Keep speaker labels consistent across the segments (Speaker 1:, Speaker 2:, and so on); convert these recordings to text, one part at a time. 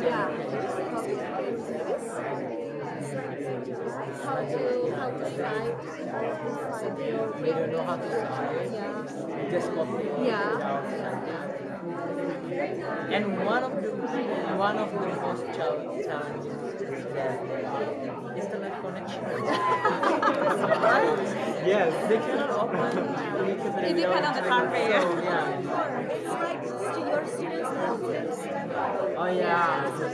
Speaker 1: Yeah. How to how to write?
Speaker 2: We don't know how to write.
Speaker 1: Yeah.
Speaker 2: Just copy.
Speaker 1: Yeah.
Speaker 2: And one of the one of the most challenging challenges is that internet connection.
Speaker 3: Yes.
Speaker 2: They cannot open Wikipedia.
Speaker 4: It depends on the country, yeah.
Speaker 2: So, yeah.
Speaker 1: It's like stu- your students have to
Speaker 2: Oh yeah. So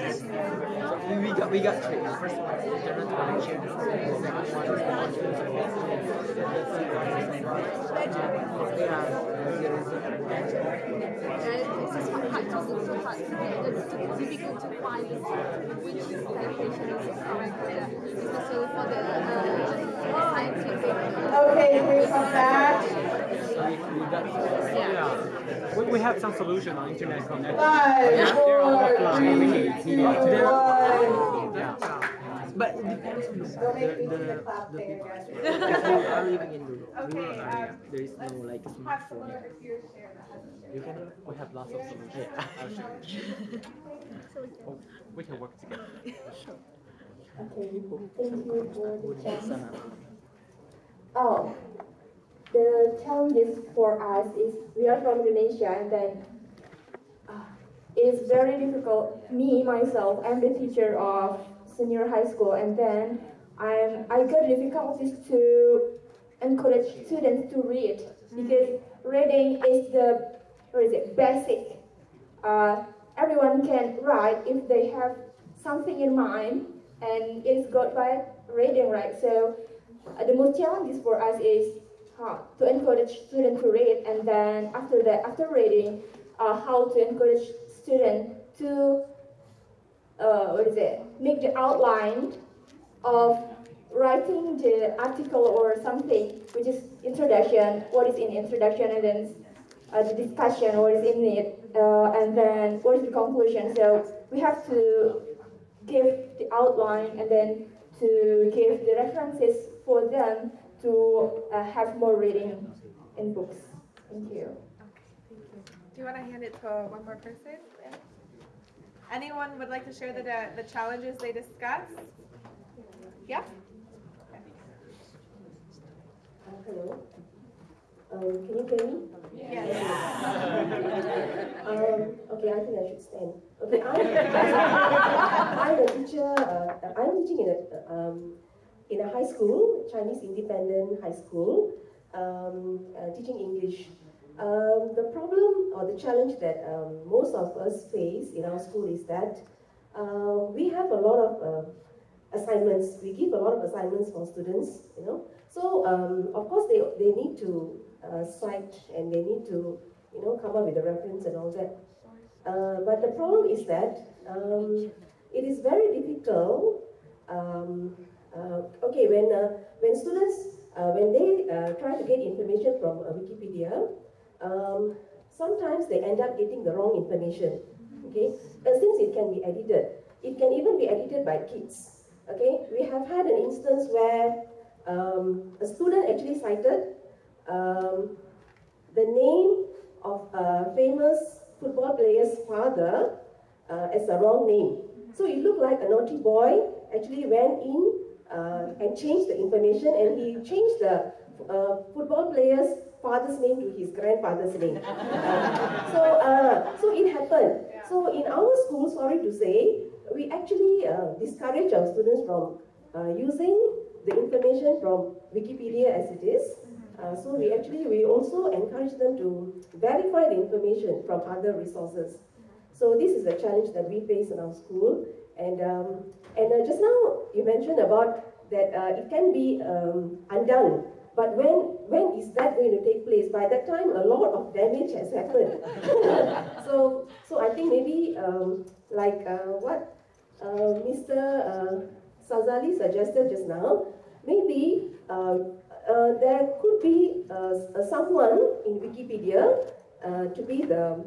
Speaker 2: we, we got we got three. First one is internet connection. Second one is the conference of Yeah. There is a-
Speaker 1: And this is quite hard to look so. It's difficult to find which citation is correct, especially for the uh, scientific.
Speaker 5: Okay, we come back.
Speaker 2: So we, we
Speaker 1: Yeah.
Speaker 3: We, we have some solution on internet connection.
Speaker 5: Five,
Speaker 3: They're all
Speaker 5: four,
Speaker 3: offline. We
Speaker 5: three,
Speaker 3: need-
Speaker 5: two,
Speaker 3: we need- they're-
Speaker 5: one.
Speaker 3: Yeah.
Speaker 2: But it depends on the,
Speaker 5: Don't
Speaker 2: the,
Speaker 5: the
Speaker 2: the,
Speaker 5: clap
Speaker 2: the people. If you are living in the rural
Speaker 4: Okay,
Speaker 2: area,
Speaker 4: um,
Speaker 2: there is no like smartphone. You can
Speaker 3: We have lots of solutions.
Speaker 2: Yeah.
Speaker 3: I'll show you. Oh, we can work together.
Speaker 5: Okay, thank you for the chance. Oh, the challenges for us is we are from Indonesia and then uh, it's very difficult. Me myself, I'm the teacher of senior high school and then I'm I got difficulties to encourage students to read because reading is the what is it basic. Uh, everyone can write if they have something in mind and it's got by reading, right? So uh, the most challenges for us is uh, to encourage students to read, and then after that, after reading, uh, how to encourage students to uh, what is it? Make the outline of writing the article or something, which is introduction. What is in introduction, and then uh, the discussion, what is in it, uh, and then what is the conclusion. So we have to give the outline and then to give the references for them to uh, have more reading in books. Thank you.
Speaker 4: Do you want to hand it to one more person? Anyone would like to share the, the challenges they discussed? Yeah?
Speaker 5: Uh, hello. Um, can you hear me?
Speaker 4: Yes.
Speaker 5: Um, okay, I think I should stand. Okay, I'm, I'm a teacher. Uh, I'm teaching in a um, in a high school, Chinese independent high school, um, uh, teaching English. Um, the problem or the challenge that um, most of us face in our school is that uh, we have a lot of uh, assignments. We give a lot of assignments for students, you know. So um, of course they, they need to uh, cite and they need to, you know, come up with a reference and all that. Uh, but the problem is that um, it is very difficult. Uh, okay, when uh, when students uh, when they try to get information from Wikipedia, um, sometimes they end up getting the wrong information. Okay, since it can be edited, it can even be edited by kids. Okay, we have had an instance where um, a student actually cited um, the name of a famous football player's father uh, as a wrong name. So it looked like a naughty boy actually went in uh, and changed the information and he changed the uh, football player's father's name to his grandfather's name. So, uh, so it happened. So in our school, sorry to say, we actually uh, discourage our students from uh, using the information from Wikipedia as it is. Uh, so we actually, we also encourage them to verify the information from other resources. So this is a challenge that we face in our school. And, um, and uh, just now you mentioned about that uh, it can be um, undone. But when, when is that going to take place? By that time, a lot of damage has happened. so, so I think maybe um, like uh, what uh, Mr. Uh, Azali suggested just now, maybe uh, there could be someone in Wikipedia to be the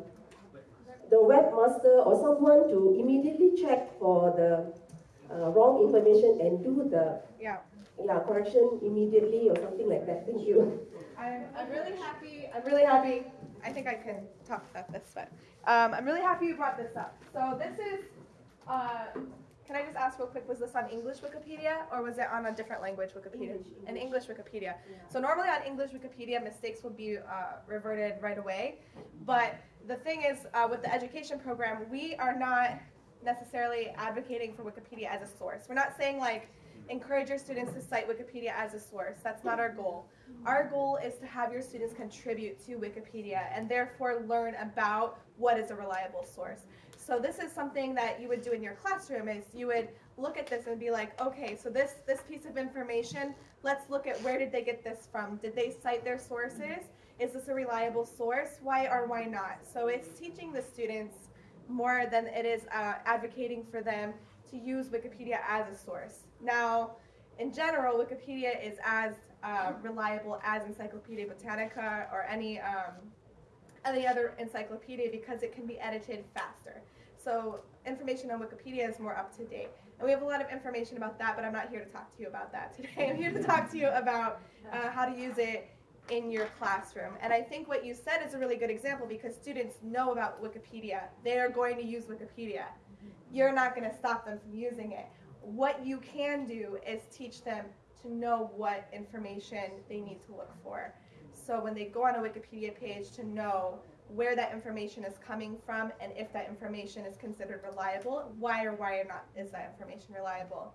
Speaker 5: the webmaster or someone to immediately check for the uh, wrong information and do the
Speaker 4: Yeah.
Speaker 5: yeah correction immediately or something like that. Thank you.
Speaker 4: I'm, I'm really happy. I'm really happy. I think I can talk about this, but um, I'm really happy you brought this up. So this is. Uh, can I just ask real quick? Was this on English Wikipedia or was it on a different language Wikipedia?
Speaker 5: English,
Speaker 4: An English Wikipedia. So normally on English Wikipedia, mistakes will be uh, reverted right away. But the thing is, uh, with the education program, we are not necessarily advocating for Wikipedia as a source. We're not saying like encourage your students to cite Wikipedia as a source. That's not our goal. Our goal is to have your students contribute to Wikipedia and therefore learn about what is a reliable source. So this is something that you would do in your classroom is you would look at this and be like, okay, so this this piece of information, let's look at where did they get this from? Did they cite their sources? Is this a reliable source? Why or why not? So it's teaching the students more than it is uh, advocating for them to use Wikipedia as a source. Now, in general, Wikipedia is as uh, reliable as Encyclopedia Britannica or any um, any other encyclopedia because it can be edited faster. So information on Wikipedia is more up to date. And we have a lot of information about that, but I'm not here to talk to you about that today. I'm here to talk to you about uh, how to use it in your classroom. And I think what you said is a really good example because students know about Wikipedia. They are going to use Wikipedia. Mm-hmm. You're not going to stop them from using it. What you can do is teach them to know what information they need to look for. So when they go on a Wikipedia page to know where that information is coming from and if that information is considered reliable, why or why or not is that information reliable.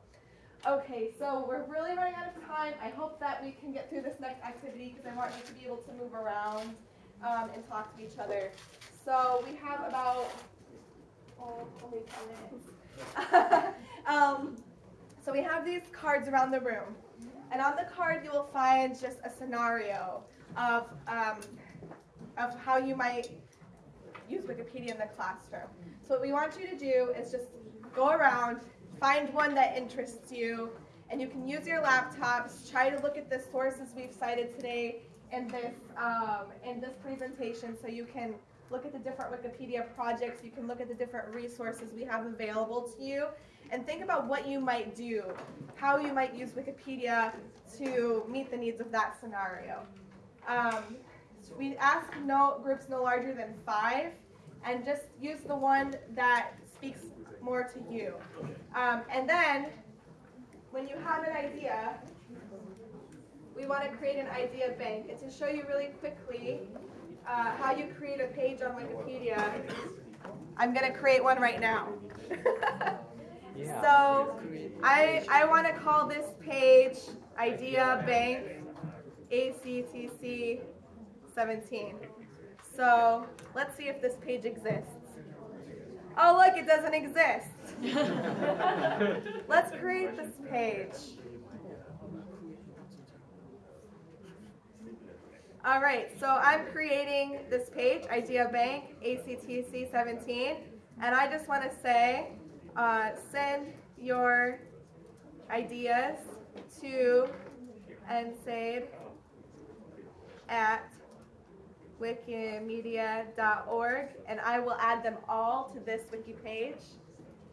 Speaker 4: Okay, so we're really running out of time. I hope that we can get through this next activity because I want you to be able to move around um, and talk to each other. So we have about oh, only 10 minutes. um, so we have these cards around the room. And on the card, you will find just a scenario of, um, of how you might use Wikipedia in the classroom. So what we want you to do is just go around, find one that interests you, and you can use your laptops, try to look at the sources we've cited today in this, um, in this presentation so you can look at the different Wikipedia projects, you can look at the different resources we have available to you, and think about what you might do, how you might use Wikipedia to meet the needs of that scenario. Um, we ask no groups no larger than five, and just use the one that speaks more to you. Um, and then, when you have an idea, we want to create an idea bank. And to show you really quickly uh, how you create a page on Wikipedia, I'm going to create one right now. So I, I want to call this page Idea Bank ACTC 17. So let's see if this page exists. Oh, look, it doesn't exist. let's create this page. All right, so I'm creating this page, Idea Bank, ACTC 17, and I just want to say, uh, send your ideas to NSAID at wikimedia.org and I will add them all to this wiki page.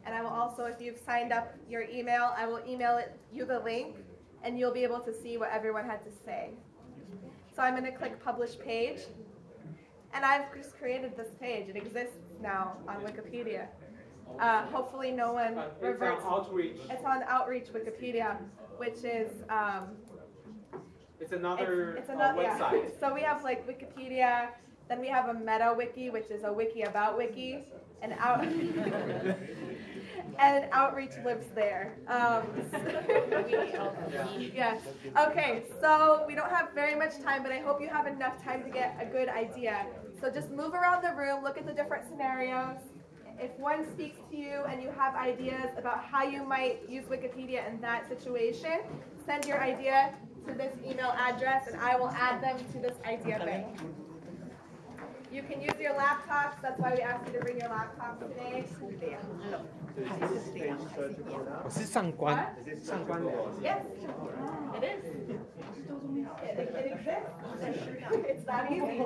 Speaker 4: And I will also, if you've signed up your email, I will email it you the link and you'll be able to see what everyone had to say. So I'm going to click publish page. And I've just created this page. It exists now on Wikipedia. Uh, hopefully no one
Speaker 3: It's
Speaker 4: reverts.
Speaker 3: on outreach.
Speaker 4: It's on Outreach Wikipedia, which is um,
Speaker 3: It's another
Speaker 4: it's, it's
Speaker 3: uh,
Speaker 4: another yeah.
Speaker 3: website.
Speaker 4: So we have like Wikipedia, then we have a meta wiki, which is a wiki about wiki, and out and outreach lives there. Um, yes. Okay. So we don't have very much time, but I hope you have enough time to get a good idea. So just move around the room, look at the different scenarios. If one speaks to you and you have ideas about how you might use Wikipedia in that situation, send your idea to this email address and I will add them to this idea bank. You can use your laptops, that's why we asked you to bring your laptops today.
Speaker 3: Was?
Speaker 4: Yes, it is. It exists. It's that easy.